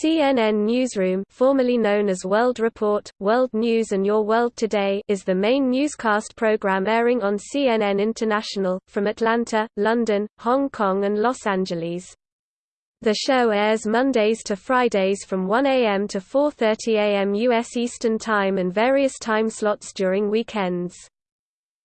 CNN Newsroom formerly known as World Report, World News and Your World Today is the main newscast program airing on CNN International, from Atlanta, London, Hong Kong and Los Angeles. The show airs Mondays to Fridays from 1 a.m. to 4.30 a.m. U.S. Eastern Time and various time slots during weekends.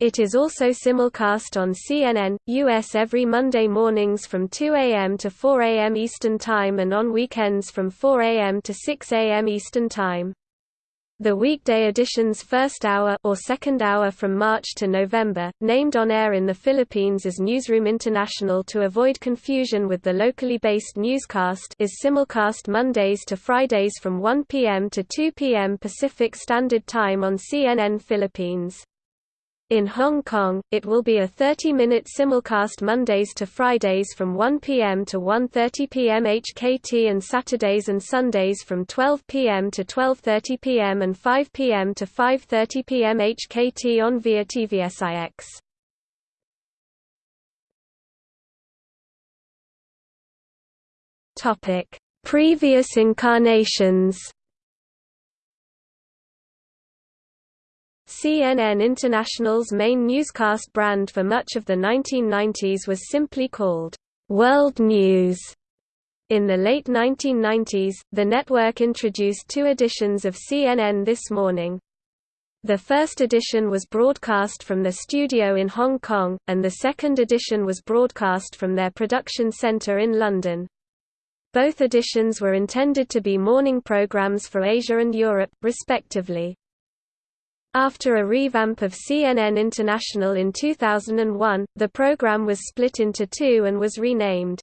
It is also simulcast on CNN, US every Monday mornings from 2 a.m. to 4 a.m. Eastern Time and on weekends from 4 a.m. to 6 a.m. Eastern Time. The weekday edition's first hour or second hour from March to November, named on air in the Philippines as Newsroom International to avoid confusion with the locally based newscast is simulcast Mondays to Fridays from 1 p.m. to 2 p.m. Pacific Standard Time on CNN Philippines. In Hong Kong, it will be a 30-minute simulcast Mondays to Fridays from 1 p.m. to 1.30 p.m. HKT and Saturdays and Sundays from 12 p.m. to 12.30 p.m. and 5 p.m. to 5.30 p.m. HKT on via TVSIX. Previous incarnations CNN International's main newscast brand for much of the 1990s was simply called World News. In the late 1990s, the network introduced two editions of CNN This Morning. The first edition was broadcast from the studio in Hong Kong, and the second edition was broadcast from their production center in London. Both editions were intended to be morning programs for Asia and Europe, respectively. After a revamp of CNN International in 2001, the program was split into two and was renamed.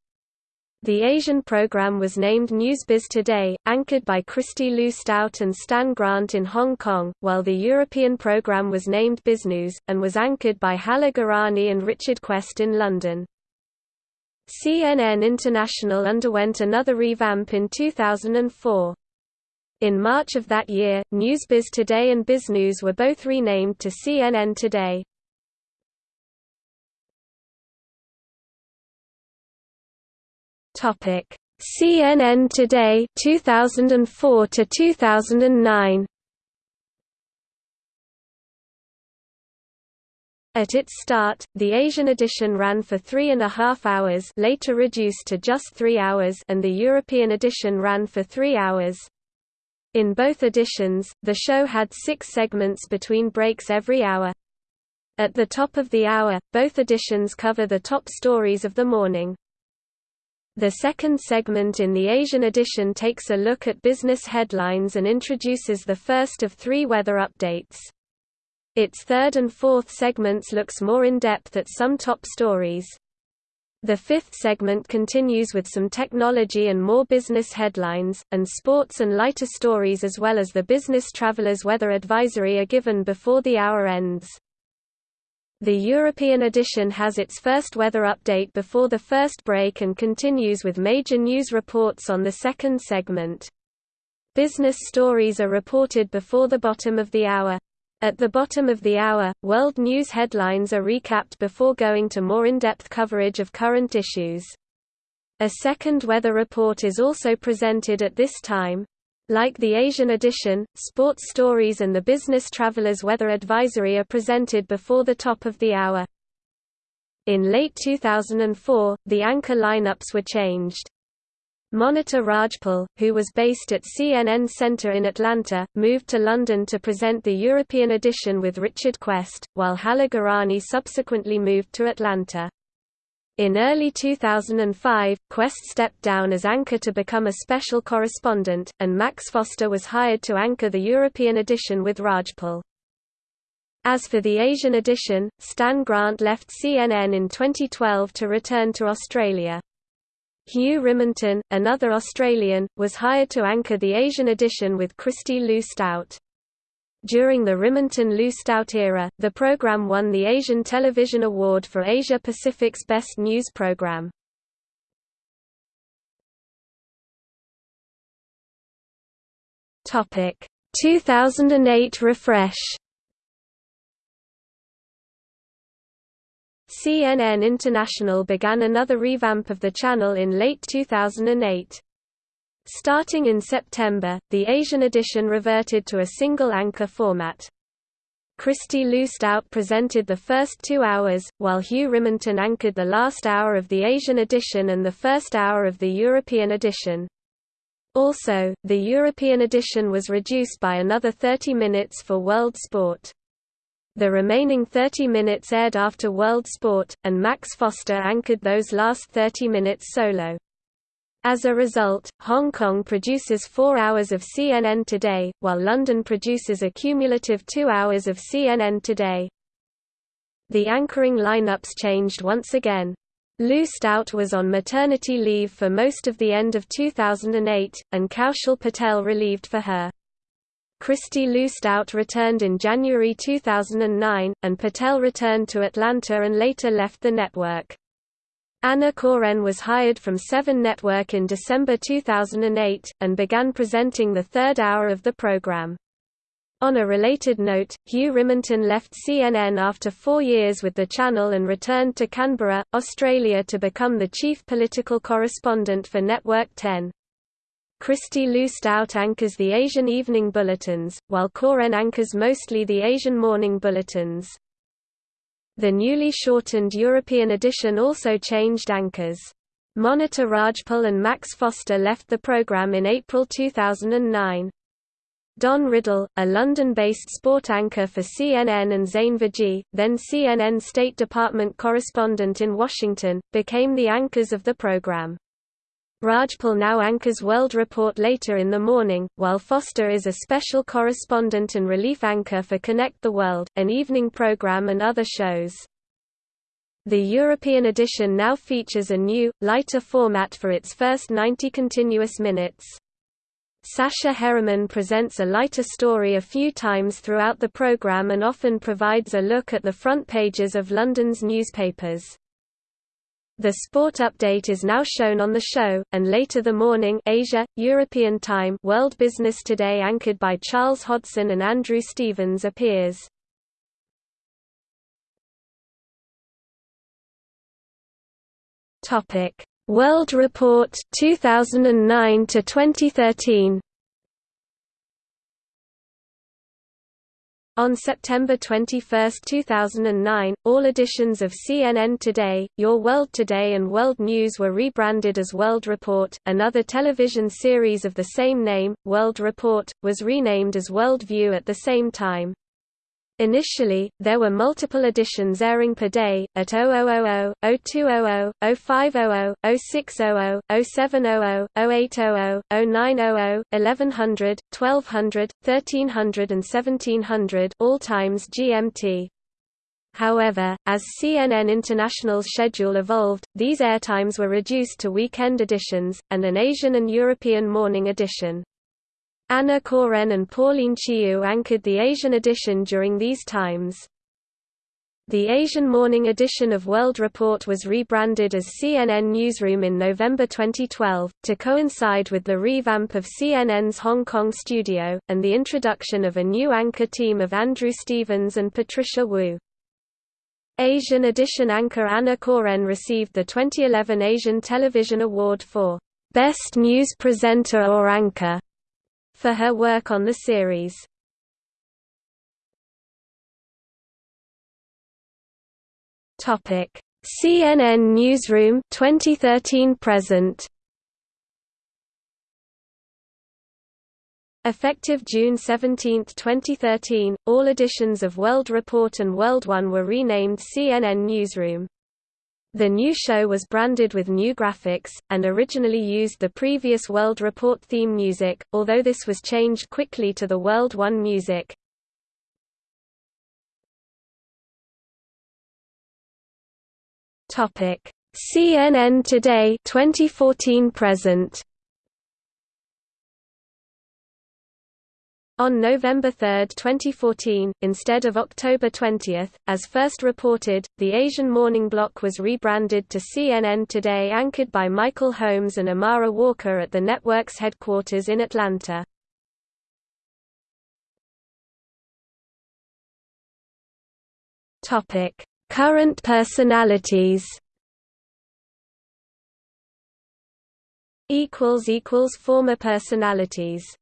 The Asian program was named Newsbiz Today, anchored by Kristie Lu Stout and Stan Grant in Hong Kong, while the European program was named BizNews, and was anchored by Hala and Richard Quest in London. CNN International underwent another revamp in 2004. In March of that year, Newsbiz Today and BizNews were both renamed to CNN Today. Topic: CNN Today 2004 to 2009. At its start, the Asian edition ran for three and a half hours later reduced to just three hours and the European edition ran for three hours. In both editions, the show had six segments between breaks every hour. At the top of the hour, both editions cover the top stories of the morning. The second segment in the Asian edition takes a look at business headlines and introduces the first of three weather updates. Its third and fourth segments looks more in depth at some top stories. The fifth segment continues with some technology and more business headlines, and sports and lighter stories as well as the business traveler's weather advisory are given before the hour ends. The European edition has its first weather update before the first break and continues with major news reports on the second segment. Business stories are reported before the bottom of the hour. At the bottom of the hour, world news headlines are recapped before going to more in-depth coverage of current issues. A second weather report is also presented at this time. Like the Asian edition, sports stories and the business traveler's weather advisory are presented before the top of the hour. In late 2004, the anchor lineups were changed. Monita Rajpal, who was based at CNN Center in Atlanta, moved to London to present the European edition with Richard Quest, while Hala Gorani subsequently moved to Atlanta. In early 2005, Quest stepped down as anchor to become a special correspondent, and Max Foster was hired to anchor the European edition with Rajpal. As for the Asian edition, Stan Grant left CNN in 2012 to return to Australia. Hugh Riminton, another Australian, was hired to anchor the Asian edition with Kristie Lu Stout. During the Riminton-Lu Stout era, the program won the Asian Television Award for Asia Pacific's Best News Program. Topic 2008 refresh CNN International began another revamp of the channel in late 2008. Starting in September, the Asian edition reverted to a single anchor format. Kristie Lu Stout presented the first two hours, while Hugh Riminton anchored the last hour of the Asian edition and the first hour of the European edition. Also, the European edition was reduced by another 30 minutes for World Sport. The remaining 30 minutes aired after World Sport, and Max Foster anchored those last 30 minutes solo. As a result, Hong Kong produces four hours of CNN Today, while London produces a cumulative two hours of CNN Today. The anchoring lineups changed once again. Lu Stout was on maternity leave for most of the end of 2008, and Kaushal Patel relieved for her. Kristie Lu Stout returned in January 2009, and Patel returned to Atlanta and later left the network. Anna Coren was hired from Seven Network in December 2008, and began presenting the third hour of the program. On a related note, Hugh Riminton left CNN after four years with the channel and returned to Canberra, Australia to become the chief political correspondent for Network 10. Kristie Lu Stout anchors the Asian evening bulletins, while Coren anchors mostly the Asian morning bulletins. The newly shortened European edition also changed anchors. Monita Rajpal and Max Foster left the program in April 2009. Don Riddell, a London-based sport anchor for CNN and Zain Verjee, then CNN State Department correspondent in Washington, became the anchors of the program. Rajpal now anchors World Report later in the morning, while Foster is a special correspondent and relief anchor for Connect the World, an evening program and other shows. The European edition now features a new, lighter format for its first 90 continuous minutes. Sasha Herriman presents a lighter story a few times throughout the program and often provides a look at the front pages of London's newspapers. The sport update is now shown on the show, and later the morning Asia, European time World Business Today anchored by Charles Hodson and Andrew Stevens appears. World Report 2009 to 2013. On September 21, 2009, all editions of CNN Today, Your World Today and World News were rebranded as World Report. Another television series of the same name, World Report, was renamed as World View at the same time. Initially, there were multiple editions airing per day, at 0000, 0200, 0500, 0600, 0700, 0800, 0900, 1100, 1200, 1300 and 1700 all times GMT. However, as CNN International's schedule evolved, these airtimes were reduced to weekend editions, and an Asian and European morning edition. Anna Coren and Pauline Chiou anchored the Asian edition during these times. The Asian morning edition of World Report was rebranded as CNN Newsroom in November 2012, to coincide with the revamp of CNN's Hong Kong studio, and the introduction of a new anchor team of Andrew Stevens and Patricia Wu. Asian edition anchor Anna Coren received the 2011 Asian Television Award for Best News Presenter or Anchor for her work on the series. Topic: CNN Newsroom 2013 present. Effective June 17, 2013, all editions of World Report and World One were renamed CNN Newsroom. The new show was branded with new graphics, and originally used the previous World Report theme music, although this was changed quickly to the World One music. CNN Today 2014 present On November 3, 2014, instead of October 20, as first reported, the Asian morning block was rebranded to CNN Today anchored by Michael Holmes and Amara Walker at the network's headquarters in Atlanta. Current personalities Former personalities